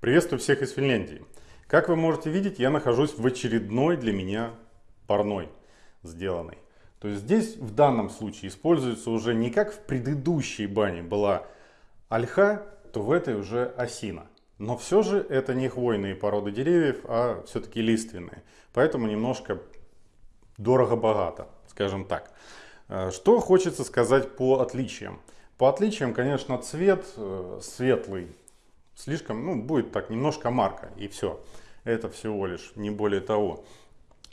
Приветствую всех из Финляндии. Как вы можете видеть, я нахожусь в очередной для меня парной сделанной. То есть здесь в данном случае используется уже не как в предыдущей бане была ольха, то в этой уже осина. Но все же это не хвойные породы деревьев, а все-таки лиственные. Поэтому немножко дорого-богато, скажем так. Э, что хочется сказать по отличиям? По отличиям, конечно, цвет э, светлый, слишком, ну, будет так немножко марка, и все. Это всего лишь, не более того.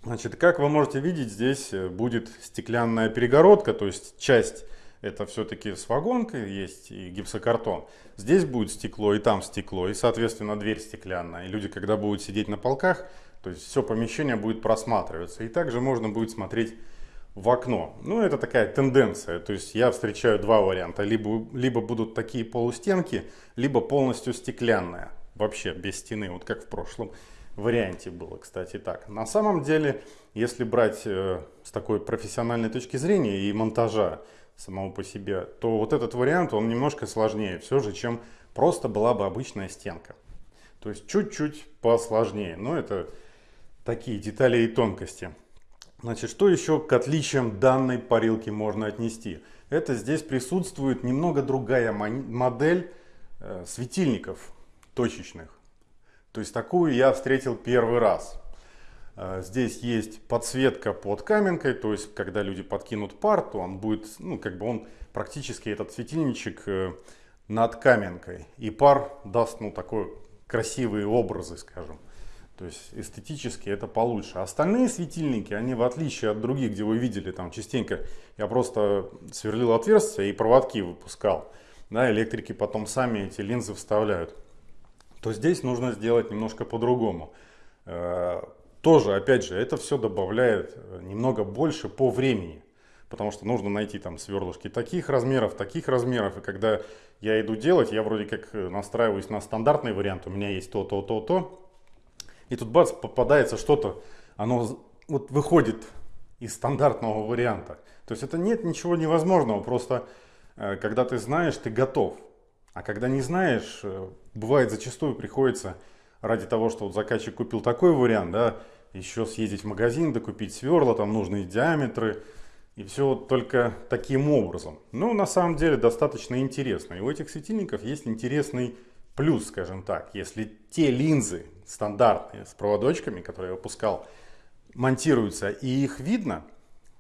Значит, как вы можете видеть, здесь э, будет стеклянная перегородка, то есть часть это все-таки с вагонкой, есть и гипсокартон. Здесь будет стекло, и там стекло, и, соответственно, дверь стеклянная. И люди, когда будут сидеть на полках, то есть все помещение будет просматриваться. И также можно будет смотреть в окно. Ну, это такая тенденция. То есть я встречаю два варианта. Либо, либо будут такие полустенки, либо полностью стеклянная. Вообще без стены, вот как в прошлом варианте было, кстати, так. На самом деле, если брать э, с такой профессиональной точки зрения и монтажа самого по себе, то вот этот вариант, он немножко сложнее все же, чем просто была бы обычная стенка. То есть чуть-чуть посложнее. Но это такие детали и тонкости. Значит, что еще к отличиям данной парилки можно отнести? Это здесь присутствует немного другая модель э, светильников точечных. То есть такую я встретил первый раз. Э, здесь есть подсветка под каменкой, то есть когда люди подкинут пар, то он будет, ну как бы он практически этот светильничек э, над каменкой. И пар даст, ну такой красивые образы, скажем. То есть эстетически это получше. Остальные светильники, они в отличие от других, где вы видели, там частенько я просто сверлил отверстия и проводки выпускал. Да, электрики потом сами эти линзы вставляют. То здесь нужно сделать немножко по-другому. Э, тоже, опять же, это все добавляет э, немного больше по времени. Потому что нужно найти там сверлышки таких размеров, таких размеров. И когда я иду делать, я вроде как э, настраиваюсь на стандартный вариант. У меня есть то, то, то, то. И тут бац, попадается что-то, оно вот выходит из стандартного варианта. То есть это нет ничего невозможного, просто э, когда ты знаешь, ты готов. А когда не знаешь, э, бывает зачастую приходится ради того, что вот заказчик купил такой вариант, да, еще съездить в магазин, докупить сверла, там нужные диаметры, и все только таким образом. Ну, на самом деле, достаточно интересно. И у этих светильников есть интересный плюс, скажем так. Если те линзы, стандартные с проводочками, которые я выпускал, монтируются и их видно,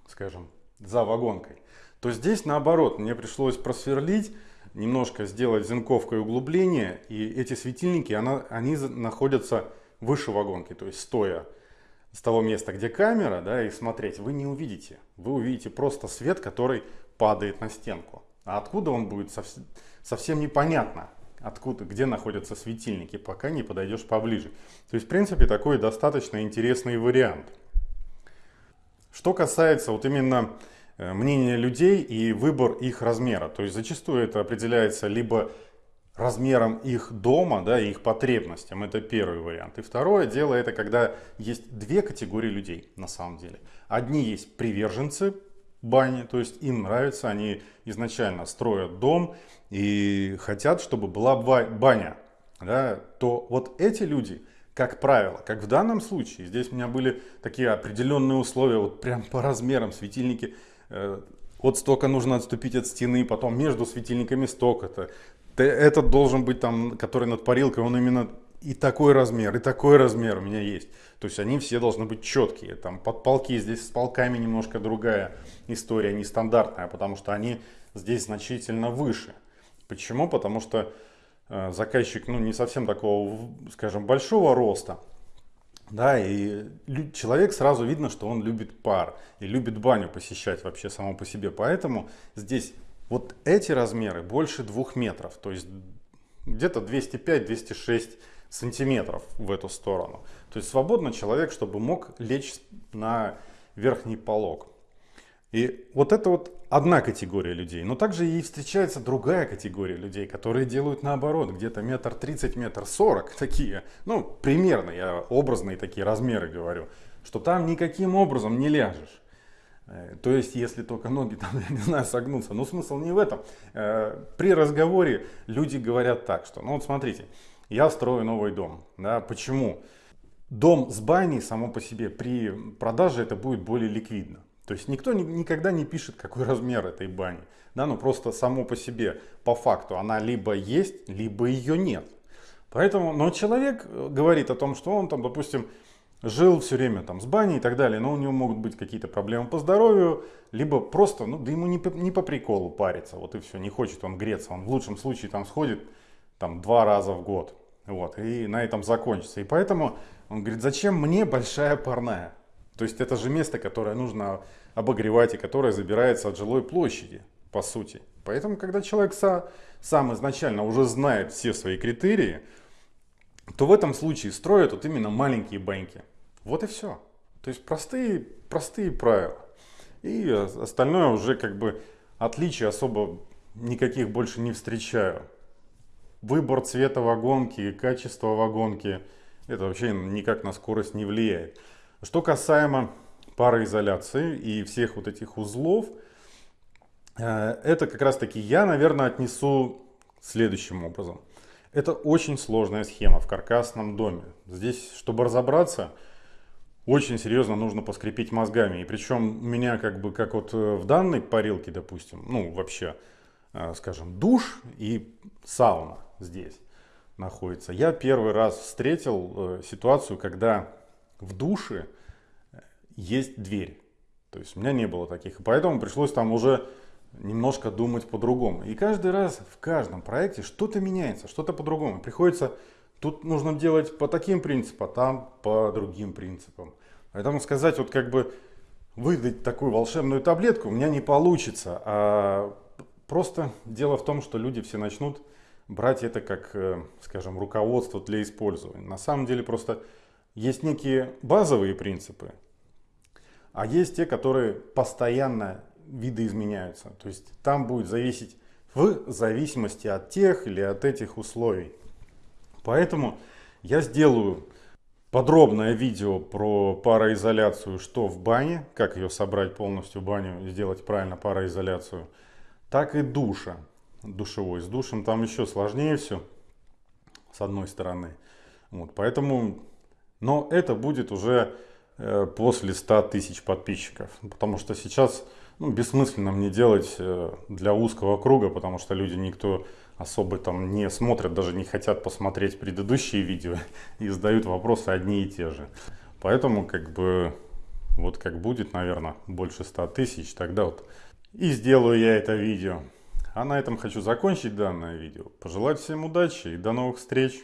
скажем, за вагонкой, то здесь наоборот, мне пришлось просверлить, немножко сделать зенковку и углубление, и эти светильники, она, они находятся выше вагонки, то есть стоя с того места, где камера, да, и смотреть, вы не увидите. Вы увидите просто свет, который падает на стенку. А откуда он будет, совсем непонятно откуда, где находятся светильники, пока не подойдешь поближе. То есть, в принципе, такой достаточно интересный вариант. Что касается вот именно э, мнения людей и выбор их размера, то есть зачастую это определяется либо размером их дома, да, и их потребностям, это первый вариант. И второе дело, это когда есть две категории людей на самом деле. Одни есть приверженцы бани, то есть им нравится, они изначально строят дом и хотят, чтобы была баня, да, то вот эти люди, как правило, как в данном случае, здесь у меня были такие определенные условия, вот прям по размерам светильники, э, вот столько нужно отступить от стены, потом между светильниками столько-то. Этот должен быть там, который над парилкой, он именно и такой размер, и такой размер у меня есть. То есть они все должны быть четкие. Там под полки, здесь с полками немножко другая история, нестандартная, потому что они здесь значительно выше. Почему? Потому что э, заказчик ну, не совсем такого, скажем, большого роста. Да, и человек сразу видно, что он любит пар и любит баню посещать вообще само по себе. Поэтому здесь вот эти размеры больше двух метров, то есть где-то 205-206 сантиметров в эту сторону. То есть свободно человек, чтобы мог лечь на верхний полог. И вот это вот одна категория людей. Но также и встречается другая категория людей, которые делают наоборот, где-то метр тридцать, метр сорок такие. Ну, примерно, я образные такие размеры говорю, что там никаким образом не ляжешь. Э, то есть, если только ноги там, я не знаю, согнутся. Но смысл не в этом. Э, при разговоре люди говорят так, что, ну вот смотрите, я строю новый дом. Да, почему? Дом с баней само по себе при продаже это будет более ликвидно. То есть никто никогда не пишет, какой размер этой бани. Да, ну просто само по себе, по факту, она либо есть, либо ее нет. Поэтому, но человек э, говорит о том, что он там, допустим, жил все время там с баней и так далее, но у него могут быть какие-то проблемы по здоровью, либо просто, ну, да ему не по, не по приколу париться, вот и все, не хочет он греться, он в лучшем случае там сходит там два раза в год, вот, и на этом закончится. И поэтому он говорит, зачем мне большая парная? То есть это же место, которое нужно обогревать и которое забирается от жилой площади, по сути. Поэтому, когда человек са, сам изначально уже знает все свои критерии, то в этом случае строят вот именно маленькие баньки. Вот и все. То есть простые, простые правила. И остальное уже как бы отличий особо никаких больше не встречаю. Выбор цвета вагонки, качество вагонки, это вообще никак на скорость не влияет. Что касаемо пароизоляции и всех вот этих узлов, э, это как раз таки я, наверное, отнесу следующим образом. Это очень сложная схема в каркасном доме. Здесь, чтобы разобраться, очень серьезно нужно поскрепить мозгами. И причем у меня как бы, как вот э, в данной парилке, допустим, ну вообще, э, скажем, душ и сауна здесь находится. Я первый раз встретил ситуацию, когда в душе есть дверь. То есть у меня не было таких. Поэтому пришлось там уже немножко думать по-другому. И каждый раз в каждом проекте что-то меняется, что-то по-другому. Приходится, тут нужно делать по таким принципам, а там по другим принципам. Поэтому сказать, вот как бы выдать такую волшебную таблетку у меня не получится. А просто дело в том, что люди все начнут брать это как, э, скажем, руководство для использования. На самом деле просто есть некие базовые принципы, а есть те, которые постоянно видоизменяются. То есть там будет зависеть в зависимости от тех или от этих условий. Поэтому я сделаю подробное видео про пароизоляцию, что в бане, как ее собрать полностью баню, сделать правильно пароизоляцию, так и душа душевой. С душем там еще сложнее все, с одной стороны. Вот, поэтому, но это будет уже Э, после 100 тысяч подписчиков. Потому что сейчас ну, бессмысленно мне делать э, для узкого круга, потому что люди никто особо там не смотрят, даже не хотят посмотреть предыдущие видео и задают вопросы одни и те же. Поэтому как бы вот как будет, наверное, больше 100 тысяч, тогда вот и сделаю я это видео. А на этом хочу закончить данное видео. Пожелать всем удачи и до новых встреч!